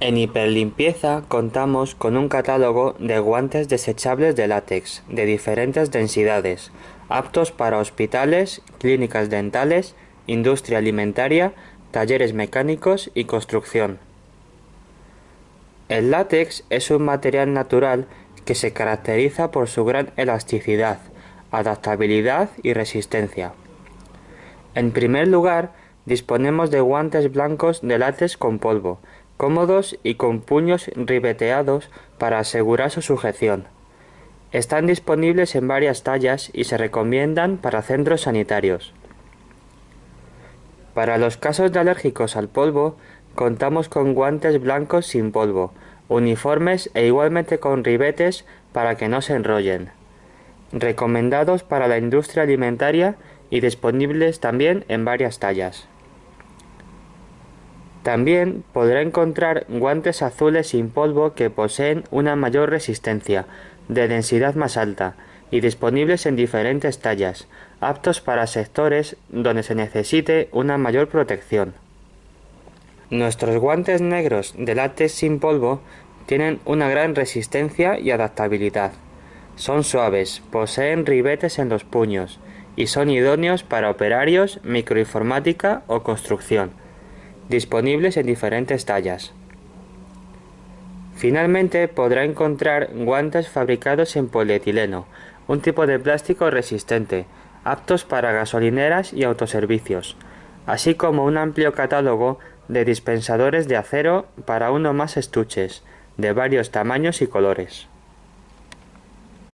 En hiperlimpieza contamos con un catálogo de guantes desechables de látex de diferentes densidades, aptos para hospitales, clínicas dentales, industria alimentaria, talleres mecánicos y construcción. El látex es un material natural que se caracteriza por su gran elasticidad, adaptabilidad y resistencia. En primer lugar, disponemos de guantes blancos de látex con polvo, cómodos y con puños ribeteados para asegurar su sujeción. Están disponibles en varias tallas y se recomiendan para centros sanitarios. Para los casos de alérgicos al polvo, contamos con guantes blancos sin polvo, uniformes e igualmente con ribetes para que no se enrollen. Recomendados para la industria alimentaria y disponibles también en varias tallas. También podrá encontrar guantes azules sin polvo que poseen una mayor resistencia, de densidad más alta, y disponibles en diferentes tallas, aptos para sectores donde se necesite una mayor protección. Nuestros guantes negros de látex sin polvo tienen una gran resistencia y adaptabilidad. Son suaves, poseen ribetes en los puños y son idóneos para operarios, microinformática o construcción disponibles en diferentes tallas. Finalmente podrá encontrar guantes fabricados en polietileno, un tipo de plástico resistente, aptos para gasolineras y autoservicios, así como un amplio catálogo de dispensadores de acero para uno más estuches, de varios tamaños y colores.